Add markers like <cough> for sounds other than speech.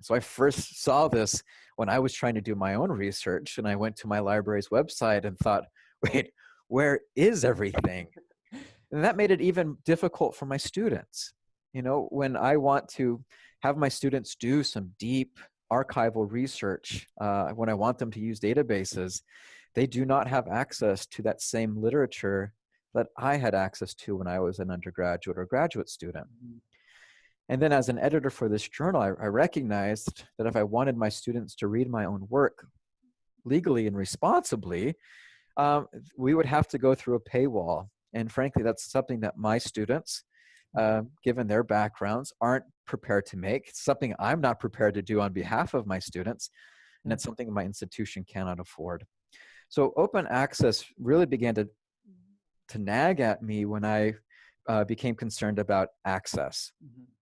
So I first saw this when I was trying to do my own research and I went to my library's website and thought, <laughs> wait, where is everything? And that made it even difficult for my students. You know, when I want to have my students do some deep archival research, uh, when I want them to use databases, they do not have access to that same literature that I had access to when I was an undergraduate or graduate student. And then as an editor for this journal, I, I, recognized that if I wanted my students to read my own work legally and responsibly, um, we would have to go through a paywall. And frankly, that's something that my students, uh, given their backgrounds, aren't prepared to make. It's something I'm not prepared to do on behalf of my students, and it's something my institution cannot afford. So open access really began to, to nag at me when I uh, became concerned about access. Mm -hmm